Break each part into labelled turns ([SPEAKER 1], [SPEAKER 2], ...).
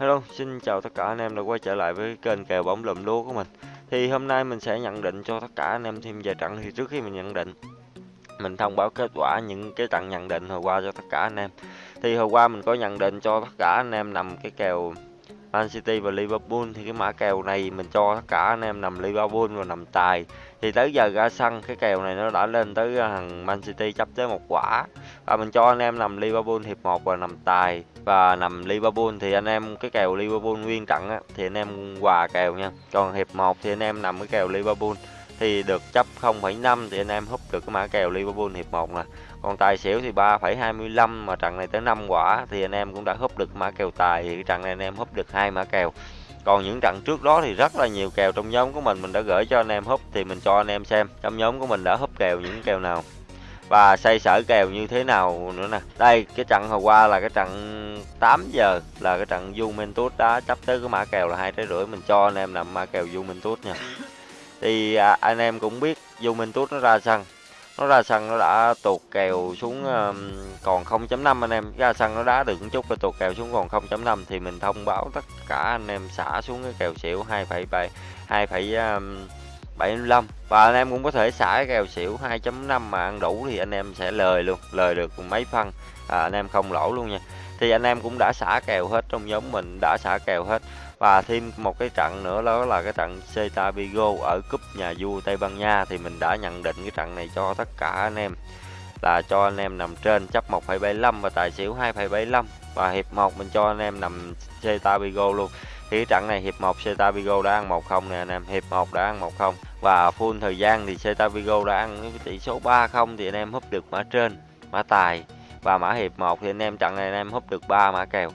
[SPEAKER 1] Hello, xin chào tất cả anh em đã quay trở lại với kênh kèo bóng lùm lúa của mình. Thì hôm nay mình sẽ nhận định cho tất cả anh em thêm vài trận thì trước khi mình nhận định mình thông báo kết quả những cái trận nhận định hồi qua cho tất cả anh em. Thì hồi qua mình có nhận định cho tất cả anh em nằm cái kèo Man City và Liverpool thì cái mã kèo này mình cho tất cả anh em nằm Liverpool và nằm tài. Thì tới giờ ra sân cái kèo này nó đã lên tới à, thằng Man City chấp tới một quả. Và mình cho anh em nằm Liverpool hiệp 1 và nằm tài. Và nằm Liverpool thì anh em cái kèo Liverpool nguyên trận á, thì anh em hòa kèo nha. Còn hiệp 1 thì anh em nằm cái kèo Liverpool. Thì được chấp 0,5 thì anh em húp được cái mã kèo Liverpool hiệp 1 nè còn tài xỉu thì 3,25 mà trận này tới 5 quả thì anh em cũng đã húp được mã kèo tài. Thì trận này anh em húp được hai mã kèo. Còn những trận trước đó thì rất là nhiều kèo trong nhóm của mình. Mình đã gửi cho anh em húp thì mình cho anh em xem trong nhóm của mình đã húp kèo những kèo nào. Và xây sở kèo như thế nào nữa nè. Đây cái trận hồi qua là cái trận 8 giờ là cái trận Juventus đã chấp tới cái mã kèo là hai trái rưỡi. Mình cho anh em nằm mã kèo Juventus nha. Thì à, anh em cũng biết Juventus nó ra sân nó ra sân nó đã tuột kèo xuống còn 0.5 anh em. Ra sân nó đá được một chút rồi tuột kèo xuống còn 0.5 thì mình thông báo tất cả anh em xả xuống cái kèo xỉu 2,7 2,75 và anh em cũng có thể xả cái kèo xỉu 2.5 mà ăn đủ thì anh em sẽ lời luôn lời được mấy phân. À, anh em không lỗ luôn nha. Thì anh em cũng đã xả kèo hết trong nhóm mình đã xả kèo hết và thêm một cái trận nữa đó là cái trận Celta Vigo ở cúp nhà vua Tây Ban Nha. Thì mình đã nhận định cái trận này cho tất cả anh em là cho anh em nằm trên chấp 1,75 và tài xỉu 2,75 và hiệp 1 mình cho anh em nằm Celta Vigo luôn. Thì cái trận này hiệp 1 Celta Vigo đã ăn 1-0 nè anh em hiệp 1 đã ăn 1-0 và full thời gian thì Celta Vigo đã ăn tỷ số 3-0 thì anh em húp được mã trên mã tài. Và mã hiệp 1 thì anh em trận này anh em húp được 3 mã kèo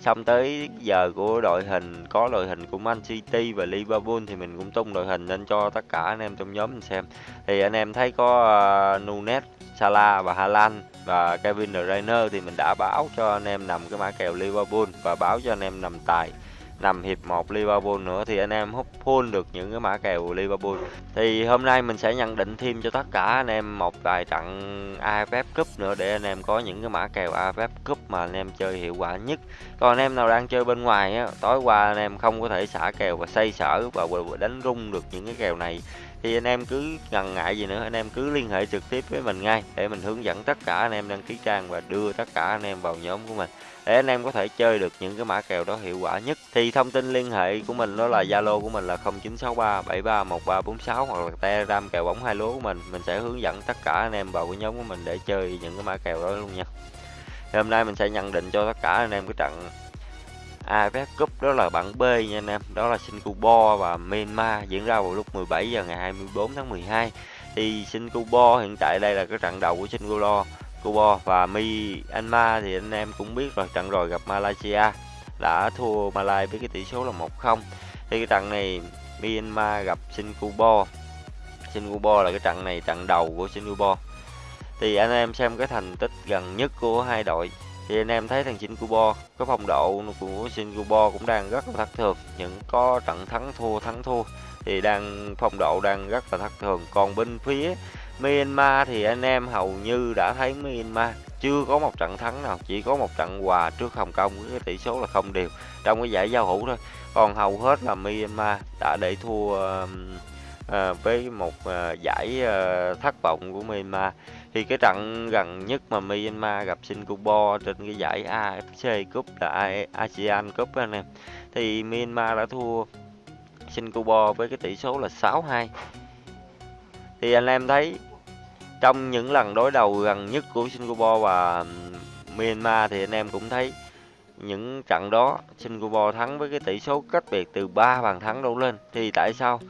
[SPEAKER 1] xong tới giờ của đội hình có đội hình của Man City và Liverpool thì mình cũng tung đội hình lên cho tất cả anh em trong nhóm mình xem. Thì anh em thấy có uh, Nunes, Salah và Haaland và Kevin De Bruyne thì mình đã báo cho anh em nằm cái mã kèo Liverpool và báo cho anh em nằm tài nằm hiệp 1 Liverpool nữa thì anh em hút full được những cái mã kèo Liverpool. Thì hôm nay mình sẽ nhận định thêm cho tất cả anh em một vài trận AFF Cup nữa để anh em có những cái mã kèo AFF Cup mà anh em chơi hiệu quả nhất. Còn anh em nào đang chơi bên ngoài á, tối qua anh em không có thể xả kèo và xây sở và đánh rung được những cái kèo này thì anh em cứ ngần ngại gì nữa, anh em cứ liên hệ trực tiếp với mình ngay để mình hướng dẫn tất cả anh em đăng ký trang và đưa tất cả anh em vào nhóm của mình. Để anh em có thể chơi được những cái mã kèo đó hiệu quả nhất. Thì thông tin liên hệ của mình đó là zalo của mình là 0963 731346 hoặc là telegram kèo bóng hai lúa của mình. Mình sẽ hướng dẫn tất cả anh em vào cái nhóm của mình để chơi những cái mã kèo đó luôn nha. Thì hôm nay mình sẽ nhận định cho tất cả anh em cái trận AFF Cup đó là bảng B nha anh em. Đó là Singapore và Myanmar, diễn ra vào lúc 17 giờ ngày 24 tháng 12 thì Singapore hiện tại đây là cái trận đầu của Singapore Cuba và Myanmar thì anh em cũng biết rồi trận rồi gặp Malaysia đã thua Malaysia với cái tỷ số là 1-0 thì cái trận này Myanmar gặp Singapore. Singapore là cái trận này trận đầu của Singapore. Thì anh em xem cái thành tích gần nhất của hai đội thì anh em thấy thằng Singapore cái phong độ của Singapore cũng đang rất là thất thường. Những có trận thắng thua thắng thua thì đang phong độ đang rất là thất thường. Còn bên phía Myanmar thì anh em hầu như đã thấy Myanmar chưa có một trận thắng nào chỉ có một trận hòa trước Hồng Kông với cái tỷ số là không đều trong cái giải giao hữu thôi. Còn hầu hết là Myanmar đã để thua uh, uh, với một uh, giải uh, thất vọng của Myanmar thì cái trận gần nhất mà Myanmar gặp Singapore trên cái giải AFC Cup là ASEAN Cup anh em. Thì Myanmar đã thua Singapore với cái tỷ số là 6-2 thì anh em thấy trong những lần đối đầu gần nhất của Singapore và Myanmar thì anh em cũng thấy những trận đó Singapore thắng với cái tỷ số cách biệt từ 3 bàn thắng đổ lên. Thì tại sao?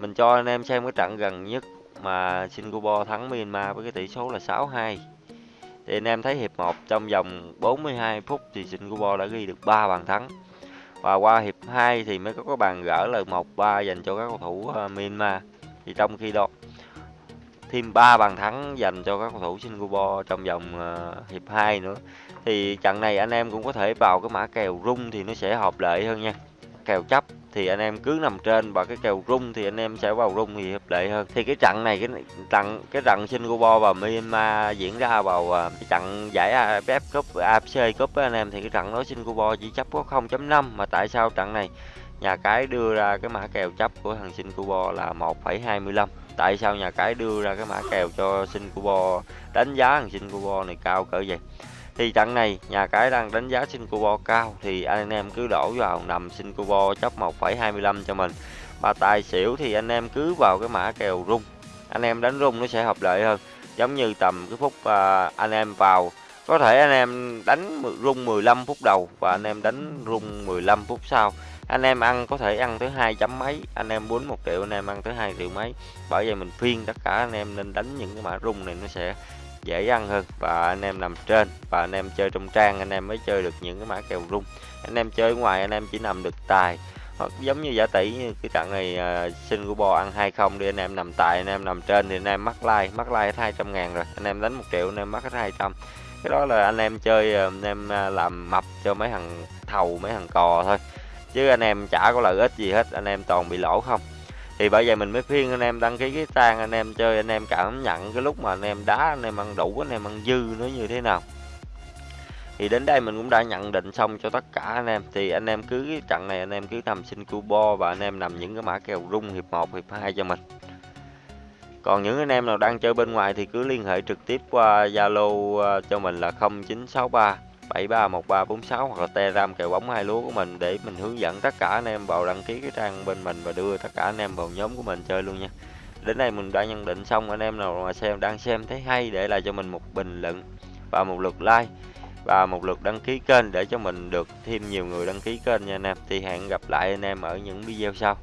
[SPEAKER 1] Mình cho anh em xem cái trận gần nhất mà Singapore thắng Myanmar với cái tỷ số là 6-2 thì anh em thấy hiệp 1 trong vòng 42 phút thì Singapore đã ghi được 3 bàn thắng. Và qua hiệp 2 thì mới có cái bàn gỡ là 1-3 dành cho các cầu thủ ờ, Myanmar. Thì trong khi đó thêm 3 bàn thắng dành cho các cầu thủ Singapore trong vòng uh, hiệp 2 nữa. Thì trận này anh em cũng có thể vào cái mã kèo rung thì nó sẽ hợp lệ hơn nha. Kèo chấp thì anh em cứ nằm trên và cái kèo rung thì anh em sẽ vào rung thì hợp lệ hơn. Thì cái trận này cái trận cái trận Singapore và Myanmar diễn ra vào cái trận giải AFF Cup AFC Cup với anh em thì cái trận đó Singapore chỉ chấp có 0.5 mà tại sao trận này? Nhà cái đưa ra cái mã kèo chấp của thằng Singapore là 1,25 tại sao nhà cái đưa ra cái mã kèo cho Singapore đánh giá thằng Singapore này cao cỡ vậy? Thì trận này nhà cái đang đánh giá Singapore cao thì anh em cứ đổ vào nằm Singapore chấp 1,25 cho mình. Mà tài xỉu thì anh em cứ vào cái mã kèo rung. Anh em đánh rung nó sẽ hợp lệ hơn. Giống như tầm cái phút à, anh em vào có thể anh em đánh rung 15 phút đầu và anh em đánh rung 15 phút sau. Anh em ăn có thể ăn tới hai chấm mấy anh em muốn một triệu anh em ăn tới hai triệu mấy. Bởi vậy mình phiên tất cả anh em nên đánh những cái mã rung này nó sẽ dễ ăn hơn và anh em nằm trên và anh em chơi trong trang anh em mới chơi được những cái mã kèo rung anh em chơi ngoài anh em chỉ nằm được tài hoặc giống như giả tỷ như cái trận này uh, Singapore ăn hai không đi anh em nằm tài anh em nằm trên thì anh em mắc like mắc like hết 200 ngàn rồi anh em đánh một triệu anh em mắc hết 200 cái đó là anh em chơi anh em làm mập cho mấy thằng thầu mấy thằng cò thôi chứ anh em chả có lợi ích gì hết anh em toàn bị lỗ không thì bởi vậy mình mới khuyên anh em đăng ký cái trang anh em chơi anh em cảm nhận cái lúc mà anh em đá anh em ăn đủ anh em ăn dư nó như thế nào thì đến đây mình cũng đã nhận định xong cho tất cả anh em thì anh em cứ cái trận này anh em cứ nằm xin cubo và anh em nằm những cái mã kèo rung hiệp 1 hiệp 2 cho mình còn những anh em nào đang chơi bên ngoài thì cứ liên hệ trực tiếp qua Zalo cho mình là 0963 731346 hoặc là Telegram kèo bóng hai lúa của mình để mình hướng dẫn tất cả anh em vào đăng ký cái trang bên mình và đưa tất cả anh em vào nhóm của mình chơi luôn nha. Đến đây mình đã nhận định xong anh em nào mà xem, đang xem thấy hay để lại cho mình một bình luận và một lượt like và một lượt đăng ký kênh để cho mình được thêm nhiều người đăng ký kênh nha anh em. Thì hẹn gặp lại anh em ở những video sau.